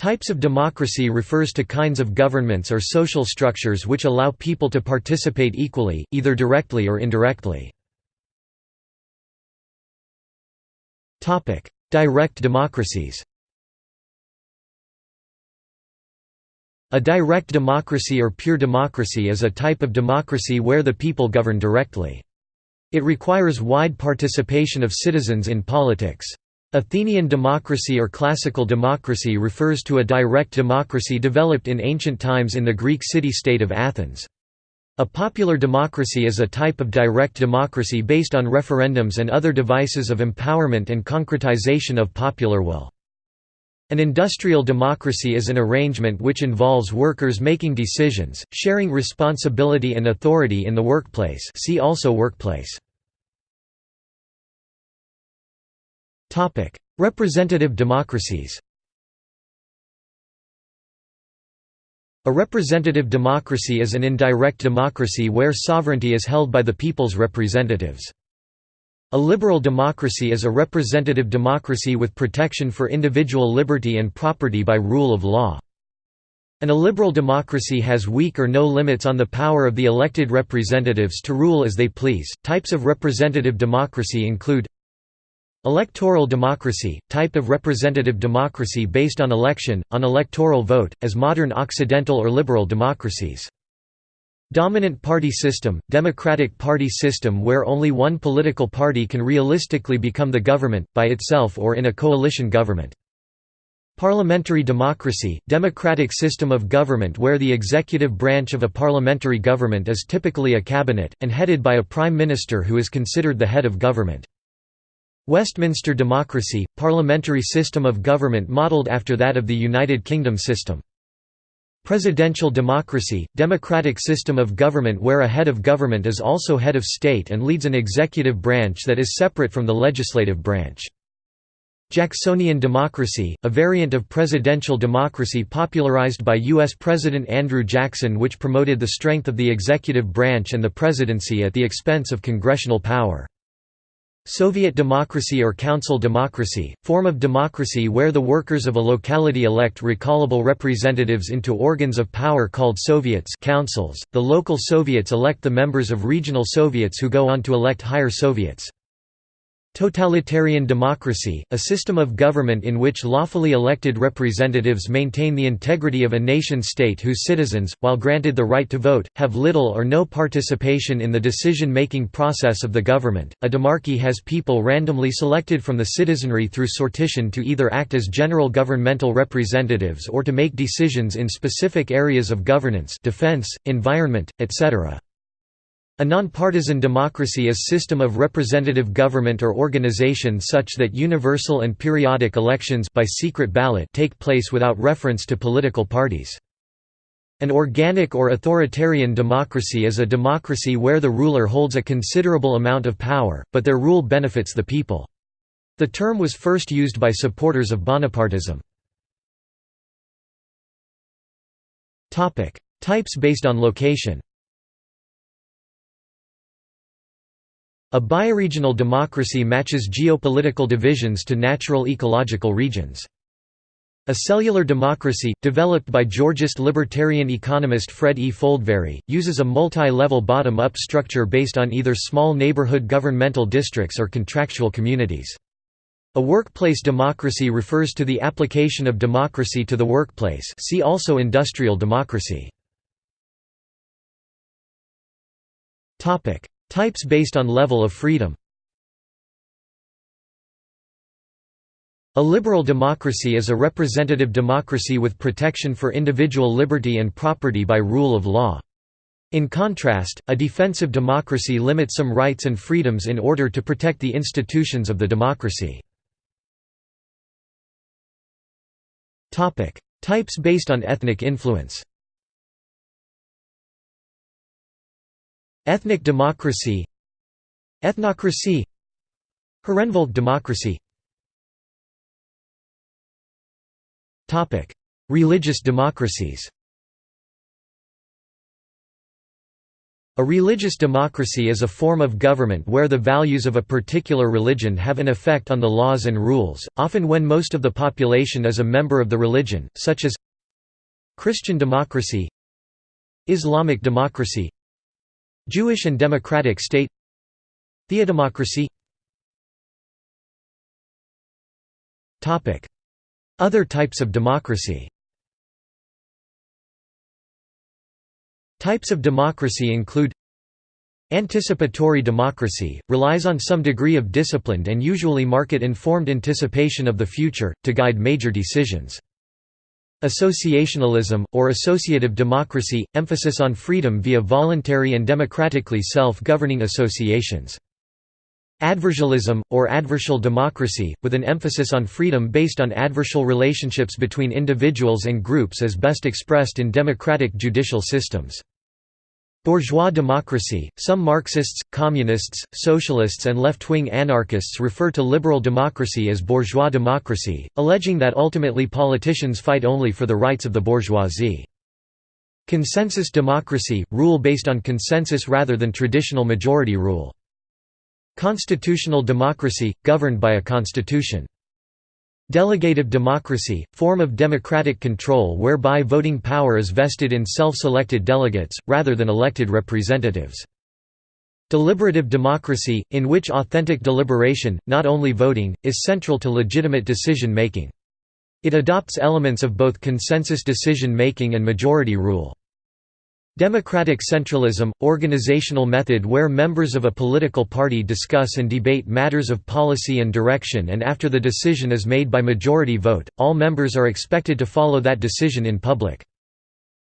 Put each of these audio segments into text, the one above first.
Types of democracy refers to kinds of governments or social structures which allow people to participate equally, either directly or indirectly. Direct democracies A direct democracy or pure democracy is a type of democracy where the people govern directly. It requires wide participation of citizens in politics. Athenian democracy or classical democracy refers to a direct democracy developed in ancient times in the Greek city-state of Athens. A popular democracy is a type of direct democracy based on referendums and other devices of empowerment and concretization of popular will. An industrial democracy is an arrangement which involves workers making decisions, sharing responsibility and authority in the workplace see also workplace. Representative democracies A representative democracy is an indirect democracy where sovereignty is held by the people's representatives. A liberal democracy is a representative democracy with protection for individual liberty and property by rule of law. An illiberal democracy has weak or no limits on the power of the elected representatives to rule as they please. Types of representative democracy include Electoral democracy, type of representative democracy based on election, on electoral vote, as modern Occidental or liberal democracies. Dominant party system, democratic party system where only one political party can realistically become the government, by itself or in a coalition government. Parliamentary democracy, democratic system of government where the executive branch of a parliamentary government is typically a cabinet, and headed by a prime minister who is considered the head of government. Westminster democracy, parliamentary system of government modelled after that of the United Kingdom system. Presidential democracy, democratic system of government where a head of government is also head of state and leads an executive branch that is separate from the legislative branch. Jacksonian democracy, a variant of presidential democracy popularized by U.S. President Andrew Jackson which promoted the strength of the executive branch and the presidency at the expense of congressional power. Soviet democracy or council democracy, form of democracy where the workers of a locality elect recallable representatives into organs of power called Soviets councils. .The local Soviets elect the members of regional Soviets who go on to elect higher Soviets. Totalitarian democracy, a system of government in which lawfully elected representatives maintain the integrity of a nation-state whose citizens, while granted the right to vote, have little or no participation in the decision-making process of the government. A demarchy has people randomly selected from the citizenry through sortition to either act as general governmental representatives or to make decisions in specific areas of governance defense, environment, etc. A nonpartisan democracy is a system of representative government or organization such that universal and periodic elections by secret ballot take place without reference to political parties. An organic or authoritarian democracy is a democracy where the ruler holds a considerable amount of power, but their rule benefits the people. The term was first used by supporters of Bonapartism. Types based on location A bioregional democracy matches geopolitical divisions to natural ecological regions. A cellular democracy, developed by Georgist libertarian economist Fred E. Foldvary, uses a multi-level bottom-up structure based on either small neighborhood governmental districts or contractual communities. A workplace democracy refers to the application of democracy to the workplace see also industrial democracy. Types based on level of freedom A liberal democracy is a representative democracy with protection for individual liberty and property by rule of law. In contrast, a defensive democracy limits some rights and freedoms in order to protect the institutions of the democracy. Types based on ethnic influence Ethnic democracy. Ethnocracy. Herrenvolk democracy. Religious democracies. A religious democracy is a form of government where the values of a particular religion have an effect on the laws and rules, often when most of the population is a member of the religion, such as Christian democracy Islamic democracy Jewish and democratic state Theodemocracy. Other types of democracy. Types of democracy include Anticipatory democracy, relies on some degree of disciplined and usually market-informed anticipation of the future, to guide major decisions. Associationalism, or associative democracy, emphasis on freedom via voluntary and democratically self-governing associations. Adversalism, or adversal democracy, with an emphasis on freedom based on adversal relationships between individuals and groups as best expressed in democratic judicial systems. Bourgeois democracy – Some Marxists, communists, socialists and left-wing anarchists refer to liberal democracy as bourgeois democracy, alleging that ultimately politicians fight only for the rights of the bourgeoisie. Consensus democracy – Rule based on consensus rather than traditional majority rule. Constitutional democracy – Governed by a constitution. Delegative democracy – Form of democratic control whereby voting power is vested in self-selected delegates, rather than elected representatives. Deliberative democracy, in which authentic deliberation, not only voting, is central to legitimate decision-making. It adopts elements of both consensus decision-making and majority rule. Democratic centralism – organizational method where members of a political party discuss and debate matters of policy and direction and after the decision is made by majority vote, all members are expected to follow that decision in public.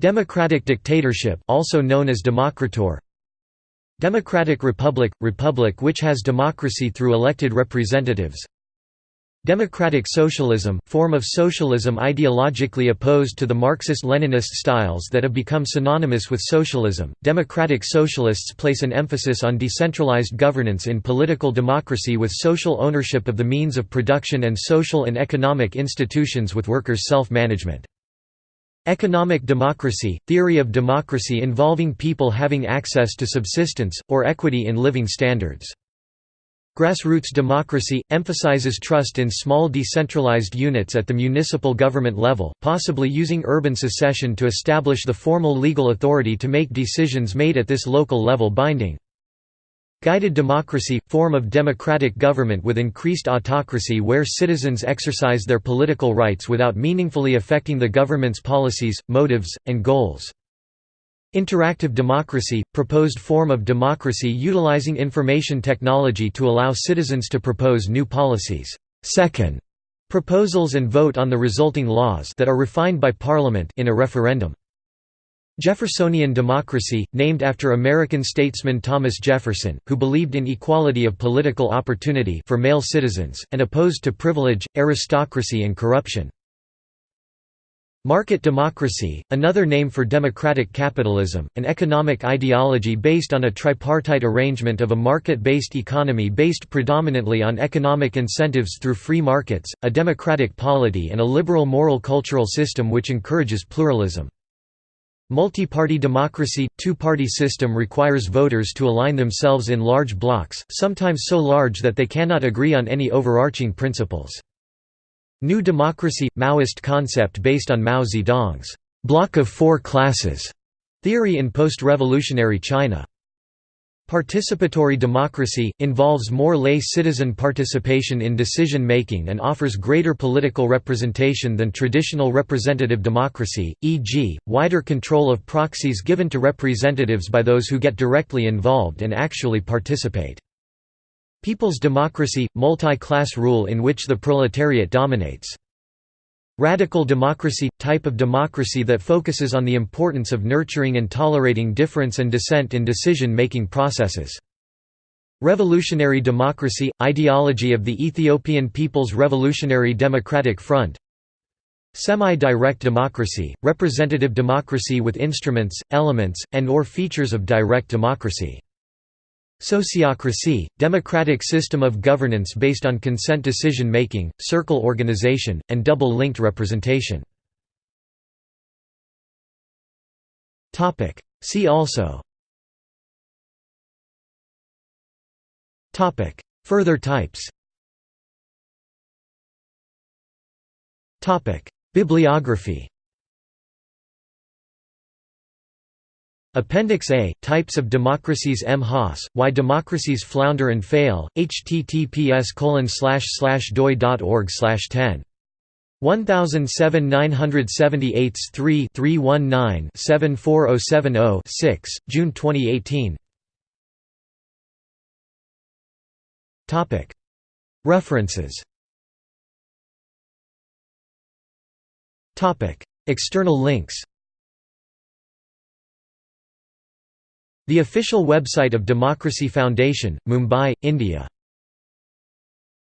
Democratic dictatorship also known as democratur Democratic republic – republic which has democracy through elected representatives Democratic socialism, form of socialism ideologically opposed to the Marxist-Leninist styles that have become synonymous with socialism. Democratic socialists place an emphasis on decentralized governance in political democracy with social ownership of the means of production and social and economic institutions with workers' self-management. Economic democracy, theory of democracy involving people having access to subsistence, or equity in living standards. Grassroots democracy – emphasizes trust in small decentralized units at the municipal government level, possibly using urban secession to establish the formal legal authority to make decisions made at this local level binding. Guided democracy – form of democratic government with increased autocracy where citizens exercise their political rights without meaningfully affecting the government's policies, motives, and goals. Interactive democracy – proposed form of democracy utilizing information technology to allow citizens to propose new policies. Second, proposals and vote on the resulting laws that are refined by Parliament in a referendum. Jeffersonian democracy, named after American statesman Thomas Jefferson, who believed in equality of political opportunity for male citizens, and opposed to privilege, aristocracy and corruption. Market democracy, another name for democratic capitalism, an economic ideology based on a tripartite arrangement of a market-based economy based predominantly on economic incentives through free markets, a democratic polity and a liberal moral cultural system which encourages pluralism. Multi-party democracy – two-party system requires voters to align themselves in large blocks, sometimes so large that they cannot agree on any overarching principles. New Democracy – Maoist concept based on Mao Zedong's «block of four classes» theory in post-revolutionary China. Participatory democracy – involves more lay citizen participation in decision-making and offers greater political representation than traditional representative democracy, e.g., wider control of proxies given to representatives by those who get directly involved and actually participate. People's democracy – multi-class rule in which the proletariat dominates. Radical democracy – type of democracy that focuses on the importance of nurturing and tolerating difference and dissent in decision-making processes. Revolutionary democracy – ideology of the Ethiopian People's Revolutionary Democratic Front Semi-direct democracy – representative democracy with instruments, elements, and or features of direct democracy. Sociocracy, democratic system of governance based on consent decision-making, circle organization, and double-linked representation. See also. Further types. Bibliography. Appendix A, Types of Democracies M. Haas, Why Democracies Flounder and Fail, https doi.org 10. 1007 978 3 319 74070 6, June 2018 References. Topic. External links The official website of Democracy Foundation, Mumbai, India